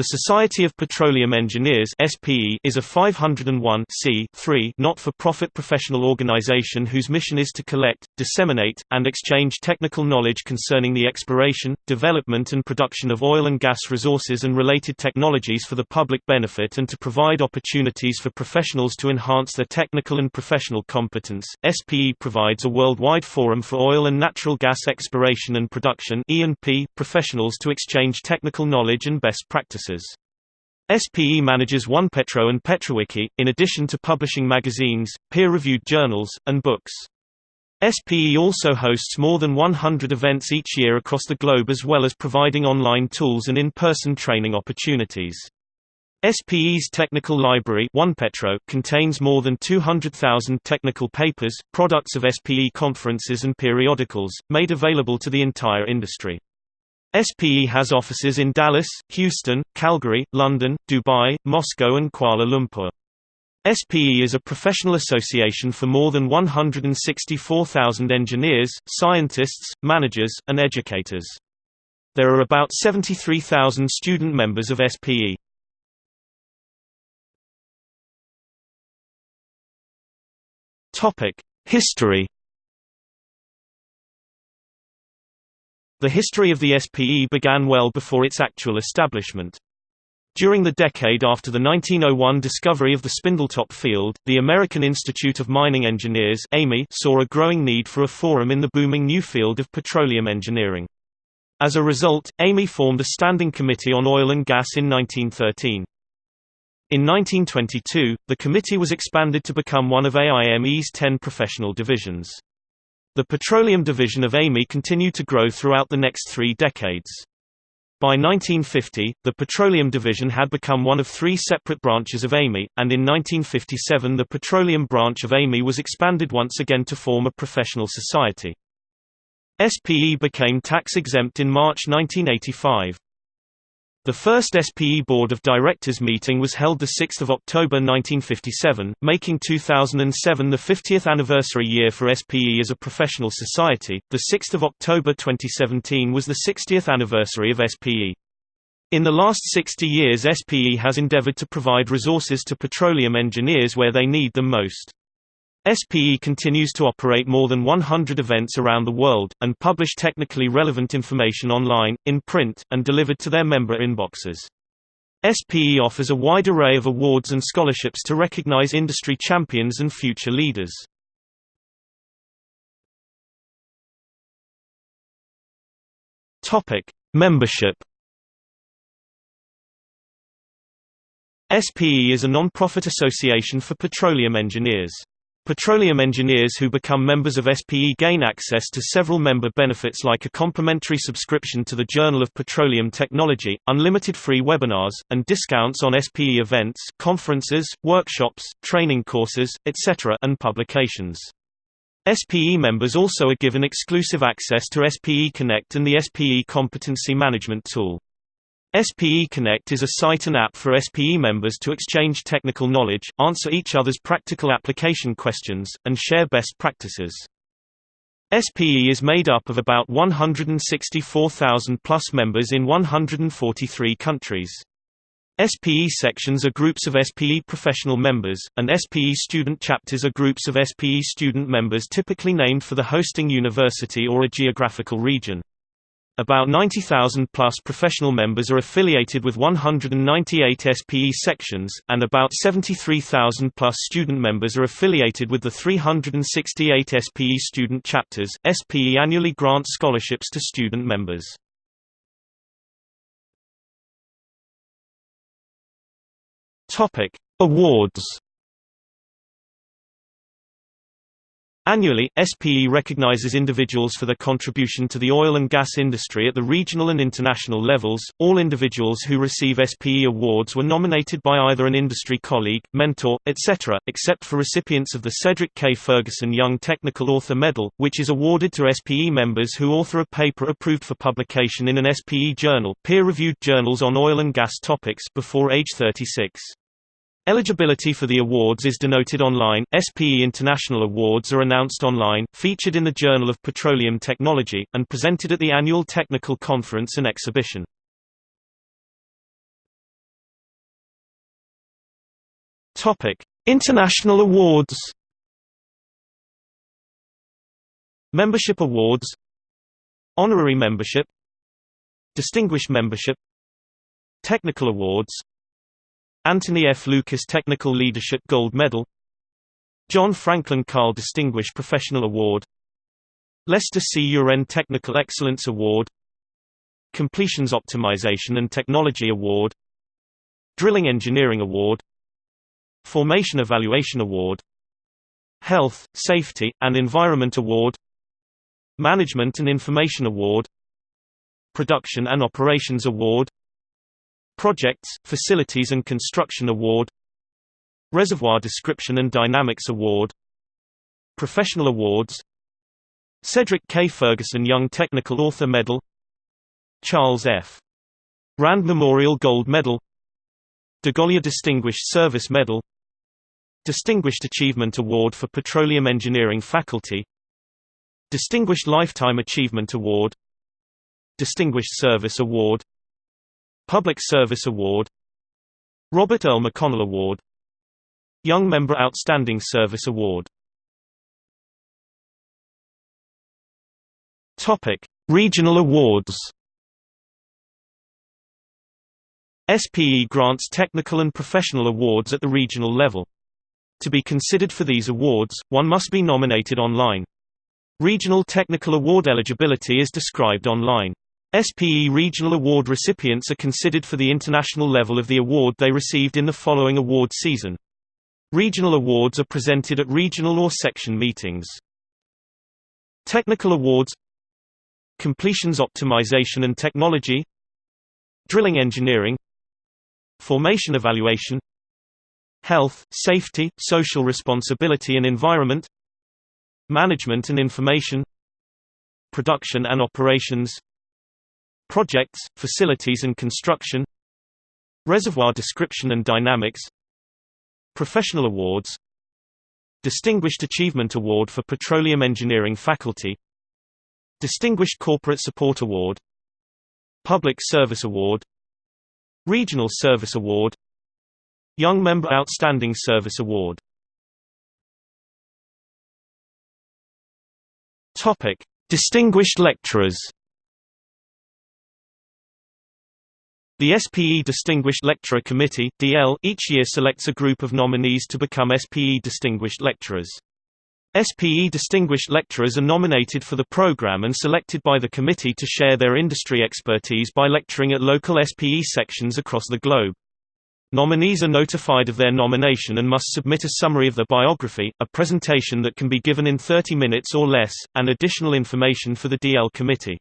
The Society of Petroleum Engineers is a 501 not-for-profit professional organization whose mission is to collect, disseminate, and exchange technical knowledge concerning the exploration, development and production of oil and gas resources and related technologies for the public benefit and to provide opportunities for professionals to enhance their technical and professional competence. SPE provides a worldwide forum for oil and natural gas exploration and production professionals to exchange technical knowledge and best practices. SPE manages OnePetro and PetroWiki, in addition to publishing magazines, peer-reviewed journals, and books. SPE also hosts more than 100 events each year across the globe as well as providing online tools and in-person training opportunities. SPE's technical library OnePetro contains more than 200,000 technical papers, products of SPE conferences and periodicals, made available to the entire industry. SPE has offices in Dallas, Houston, Calgary, London, Dubai, Moscow and Kuala Lumpur. SPE is a professional association for more than 164,000 engineers, scientists, managers, and educators. There are about 73,000 student members of SPE. History The history of the SPE began well before its actual establishment. During the decade after the 1901 discovery of the Spindletop field, the American Institute of Mining Engineers saw a growing need for a forum in the booming new field of petroleum engineering. As a result, AME formed a standing committee on oil and gas in 1913. In 1922, the committee was expanded to become one of AIME's ten professional divisions. The petroleum division of AME continued to grow throughout the next three decades. By 1950, the petroleum division had become one of three separate branches of AME, and in 1957 the petroleum branch of AME was expanded once again to form a professional society. SPE became tax-exempt in March 1985. The first SPE Board of Directors meeting was held 6 October 1957, making 2007 the 50th anniversary year for SPE as a professional society. 6 October 2017 was the 60th anniversary of SPE. In the last 60 years SPE has endeavored to provide resources to petroleum engineers where they need them most. SPE continues to operate more than 100 events around the world, and publish technically relevant information online, in print, and delivered to their member inboxes. SPE offers a wide array of awards and scholarships to recognize industry champions and future leaders. Membership SPE is a non-profit association for petroleum engineers. Petroleum engineers who become members of SPE gain access to several member benefits like a complimentary subscription to the Journal of Petroleum Technology, unlimited free webinars, and discounts on SPE events, conferences, workshops, training courses, etc. and publications. SPE members also are given exclusive access to SPE Connect and the SPE Competency Management Tool. SPE Connect is a site and app for SPE members to exchange technical knowledge, answer each other's practical application questions, and share best practices. SPE is made up of about 164,000 plus members in 143 countries. SPE sections are groups of SPE professional members, and SPE student chapters are groups of SPE student members typically named for the hosting university or a geographical region. About 90,000 plus professional members are affiliated with 198 SPE sections, and about 73,000 plus student members are affiliated with the 368 SPE student chapters. SPE annually grants scholarships to student members. Topic: Awards Annually, SPE recognizes individuals for their contribution to the oil and gas industry at the regional and international levels. All individuals who receive SPE awards were nominated by either an industry colleague, mentor, etc., except for recipients of the Cedric K. Ferguson Young Technical Author Medal, which is awarded to SPE members who author a paper approved for publication in an SPE journal, peer-reviewed journals on oil and gas topics before age 36. Eligibility for the awards is denoted online. SPE International Awards are announced online, featured in the Journal of Petroleum Technology, and presented at the annual technical conference and exhibition. Topic: International awards. Membership awards. Honorary membership. Distinguished membership. Technical awards. Anthony F. Lucas Technical Leadership Gold Medal. John Franklin Carll Distinguished Professional Award. Lester C. Uren Technical Excellence Award. Completions Optimization and Technology Award. Drilling Engineering Award Formation Evaluation Award Health, Safety, and Environment Award Management and Information Award Production and Operations Award Projects, Facilities and Construction Award Reservoir Description and Dynamics Award Professional Awards Cedric K. Ferguson Young Technical Author Medal Charles F. Rand Memorial Gold Medal DeGolyer Distinguished Service Medal Distinguished Achievement Award for Petroleum Engineering Faculty Distinguished Lifetime Achievement Award Distinguished Service Award Public Service Award Robert Earll McConnell Award Young Member Outstanding Service Award Topic: Regional awards SPE grants technical and professional awards at the regional level. To be considered for these awards, one must be nominated online. Regional technical award eligibility is described online. SPE regional award recipients are considered for the international level of the award they received in the following award season. Regional awards are presented at regional or section meetings. Technical awards Completions Optimization and Technology. Drilling Engineering. Formation evaluation. Health, safety, social responsibility and environment. Management and information. Production and operations Projects, facilities and construction Reservoir description and dynamics Professional awards Distinguished Achievement Award for Petroleum Engineering Faculty Distinguished Corporate Support Award Public Service Award Regional Service Award Young Member Outstanding Service Award. Topic: Distinguished Lecturers The SPE Distinguished Lecturer Committee (DL) each year selects a group of nominees to become SPE Distinguished Lecturers. SPE distinguished lecturers are nominated for the program and selected by the committee to share their industry expertise by lecturing at local SPE sections across the globe. Nominees are notified of their nomination and must submit a summary of their biography, a presentation that can be given in 30 minutes or less, and additional information for the DL committee.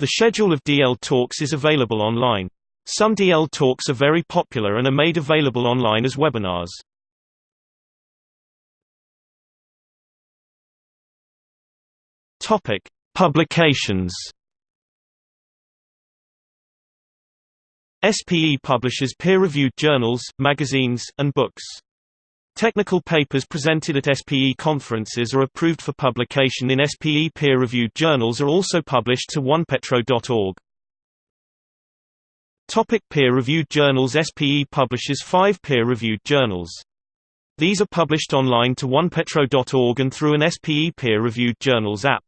The schedule of DL talks is available online. Some DL talks are very popular and are made available online as webinars. Topic: Publications. SPE publishes peer-reviewed journals, magazines, and books. Technical papers presented at SPE conferences are approved for publication in SPE peer-reviewed journals are also published to onepetro.org. Topic peer-reviewed journals SPE publishes five peer-reviewed journals. These are published online to onepetro.org and through an SPE peer-reviewed journals app.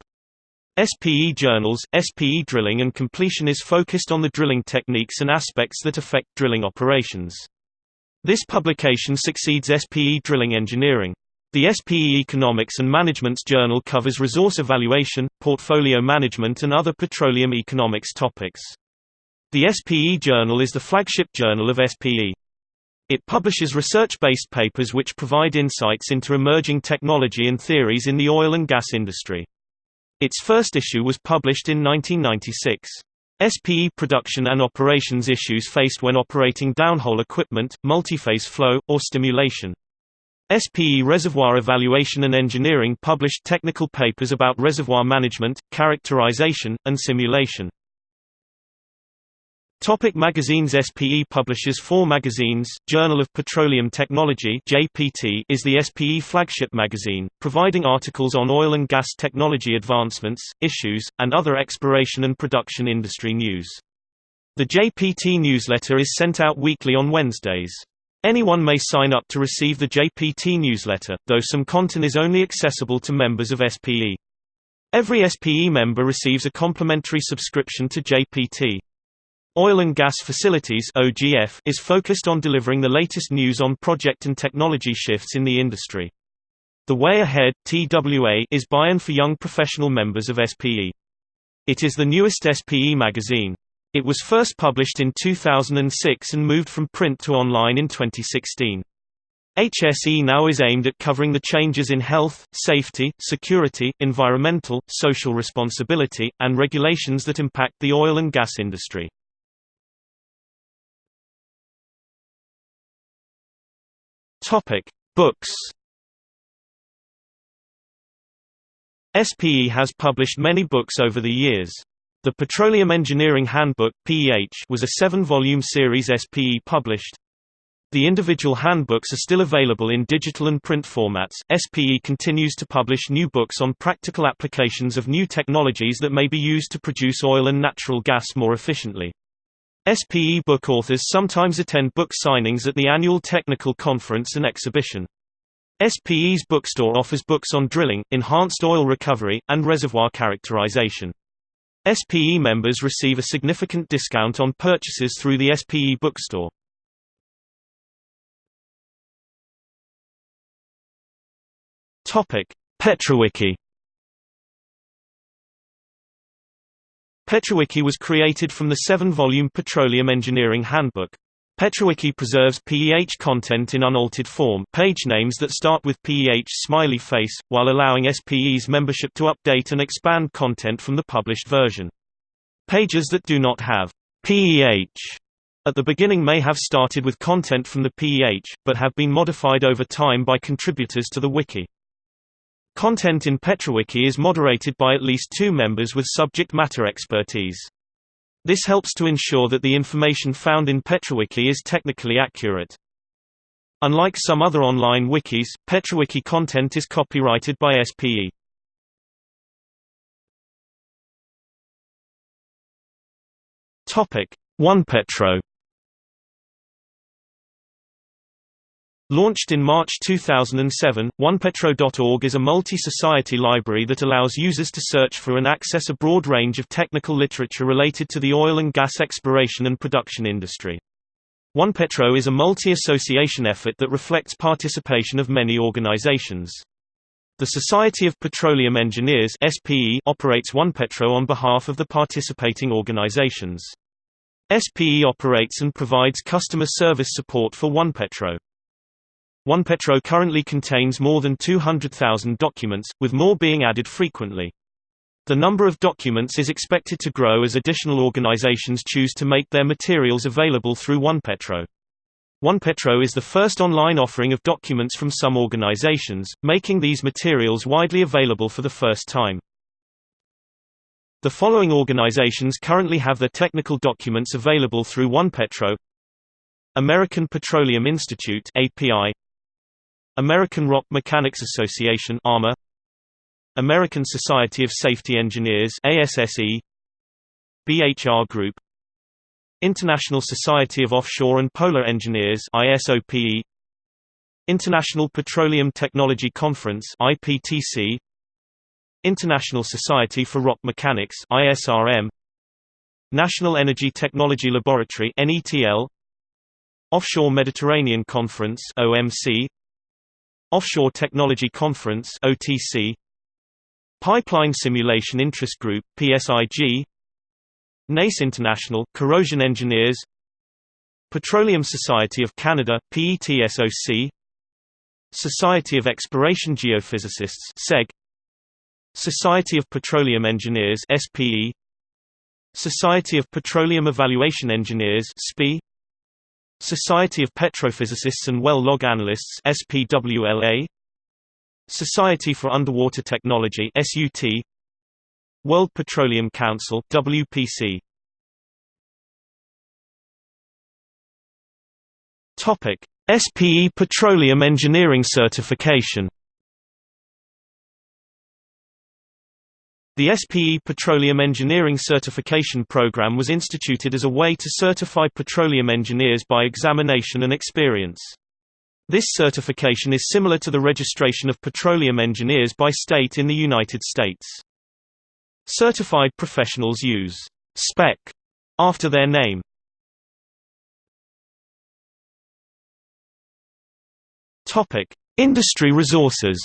SPE journals, SPE drilling and completion is focused on the drilling techniques and aspects that affect drilling operations. This publication succeeds SPE drilling engineering. The SPE Economics and Management's journal covers resource evaluation, portfolio management and other petroleum economics topics. The SPE journal is the flagship journal of SPE. It publishes research-based papers which provide insights into emerging technology and theories in the oil and gas industry. Its first issue was published in 1996. SPE production and operations issues faced when operating downhole equipment, multiphase flow, or stimulation. SPE Reservoir Evaluation and Engineering published technical papers about reservoir management, characterization, and simulation. Topic magazines SPE publishes four magazines, Journal of Petroleum Technology JPT is the SPE flagship magazine, providing articles on oil and gas technology advancements, issues, and other exploration and production industry news. The JPT newsletter is sent out weekly on Wednesdays. Anyone may sign up to receive the JPT newsletter, though some content is only accessible to members of SPE. Every SPE member receives a complimentary subscription to JPT. Oil and Gas Facilities (OGF) is focused on delivering the latest news on project and technology shifts in the industry. The Way Ahead (TWA) is buy-in for young professional members of SPE. It is the newest SPE magazine. It was first published in 2006 and moved from print to online in 2016. HSE now is aimed at covering the changes in health, safety, security, environmental, social responsibility, and regulations that impact the oil and gas industry. Topic: Books. SPE has published many books over the years. The Petroleum Engineering Handbook (PEH) was a seven-volume series SPE published. The individual handbooks are still available in digital and print formats. SPE continues to publish new books on practical applications of new technologies that may be used to produce oil and natural gas more efficiently. SPE book authors sometimes attend book signings at the annual technical conference and exhibition. SPE's bookstore offers books on drilling, enhanced oil recovery, and reservoir characterization. SPE members receive a significant discount on purchases through the SPE bookstore. Petrowiki. Petrowiki was created from the seven-volume Petroleum Engineering Handbook. Petrowiki preserves PEH content in unaltered form page names that start with PEH smiley face, while allowing SPE's membership to update and expand content from the published version. Pages that do not have PEH at the beginning may have started with content from the PEH, but have been modified over time by contributors to the wiki. Content in Petrowiki is moderated by at least two members with subject matter expertise. This helps to ensure that the information found in Petrowiki is technically accurate. Unlike some other online wikis, Petrowiki content is copyrighted by SPE. Topic: OnePetro Launched in March 2007, OnePetro.org is a multi-society library that allows users to search for and access a broad range of technical literature related to the oil and gas exploration and production industry. OnePetro is a multi-association effort that reflects participation of many organizations. The Society of Petroleum Engineers SPE operates OnePetro on behalf of the participating organizations. SPE operates and provides customer service support for OnePetro. OnePetro currently contains more than 200,000 documents, with more being added frequently. The number of documents is expected to grow as additional organizations choose to make their materials available through OnePetro. OnePetro is the first online offering of documents from some organizations, making these materials widely available for the first time. The following organizations currently have their technical documents available through OnePetro American Petroleum Institute API American Rock Mechanics Association ARMA American Society of Safety Engineers ASSE BHR Group International Society of Offshore and Polar Engineers ISOPE International Petroleum Technology Conference IPTC International Society for Rock Mechanics ISRM National Energy Technology Laboratory NETL Offshore Mediterranean Conference OMC Offshore Technology Conference OTC Pipeline Simulation Interest Group PSIG NACE International Corrosion Engineers Petroleum Society of Canada PETSOC Society of Exploration Geophysicists SEG Society of Petroleum Engineers SPE Society of Petroleum Evaluation Engineers SPE Society of Petrophysicists and Well Log Analysts SPWLA Society for Underwater Technology SUT World Petroleum Council WPC Topic. SPE Petroleum Engineering Certification The SPE Petroleum Engineering Certification Program was instituted as a way to certify petroleum engineers by examination and experience. This certification is similar to the registration of petroleum engineers by state in the United States. Certified professionals use spec after their name. Topic: Industry resources.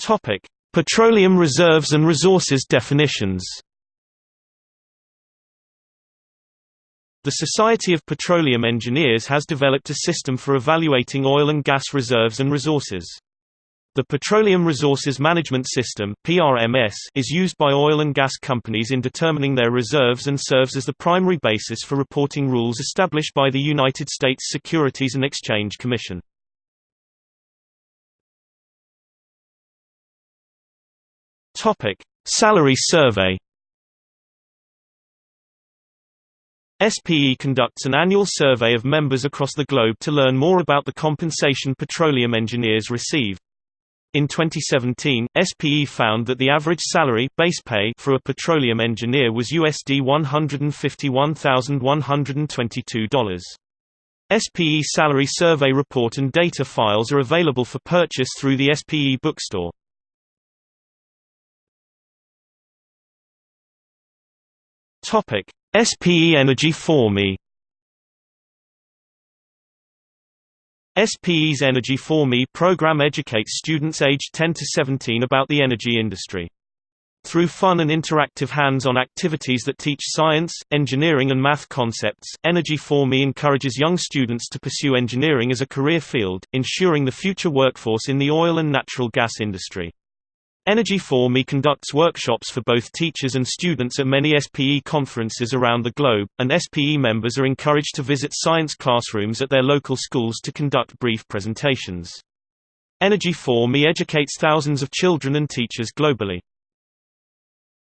Topic: Petroleum reserves and resources definitions. The Society of Petroleum Engineers has developed a system for evaluating oil and gas reserves and resources. The Petroleum Resources Management System (PRMS) is used by oil and gas companies in determining their reserves and serves as the primary basis for reporting rules established by the United States Securities and Exchange Commission. Topic: Salary Survey SPE conducts an annual survey of members across the globe to learn more about the compensation petroleum engineers receive. In 2017, SPE found that the average salary base pay for a petroleum engineer was USD $151,122. SPE Salary Survey report and data files are available for purchase through the SPE bookstore. Topic: SPE Energy for Me SPE's Energy for Me program educates students aged 10 to 17 about the energy industry. Through fun and interactive hands-on activities that teach science, engineering and math concepts, Energy for Me encourages young students to pursue engineering as a career field, ensuring the future workforce in the oil and natural gas industry. Energy for Me conducts workshops for both teachers and students at many SPE conferences around the globe, and SPE members are encouraged to visit science classrooms at their local schools to conduct brief presentations. Energy for Me educates thousands of children and teachers globally.